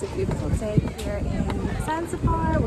It's a beautiful day here in Zanzibar.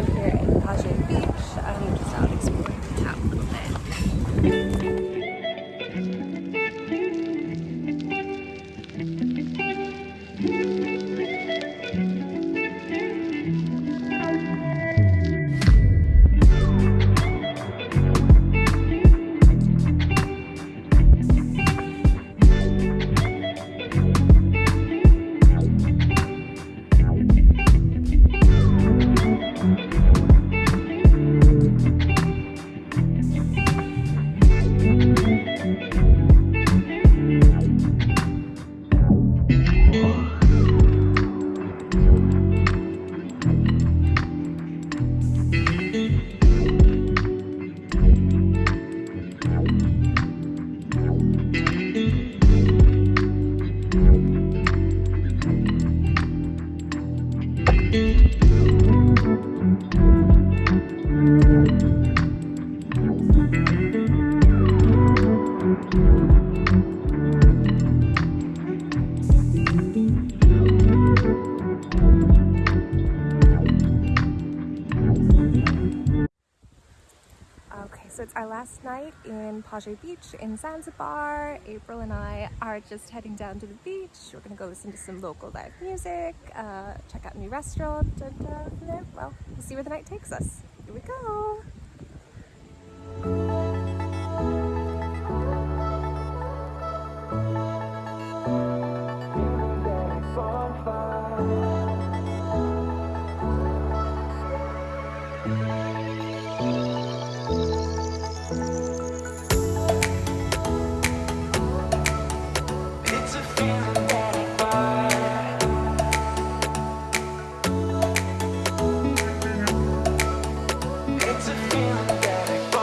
So it's our last night in Paje Beach in Zanzibar. April and I are just heading down to the beach. We're gonna go listen to some local live music, uh, check out a new restaurant, and uh, well, we'll see where the night takes us. Here we go.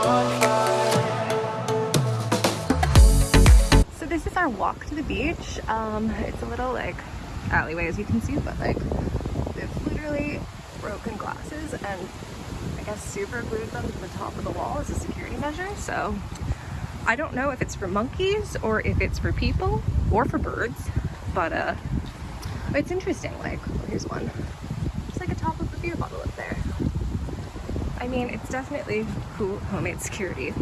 So this is our walk to the beach. Um, it's a little like alleyway as you can see, but like it's literally broken glasses and I guess super glued them to the top of the wall as a security measure. So I don't know if it's for monkeys or if it's for people or for birds, but uh, it's interesting. Like, here's one. Just like a top of a beer bottle up there. I mean, it's definitely cool homemade security.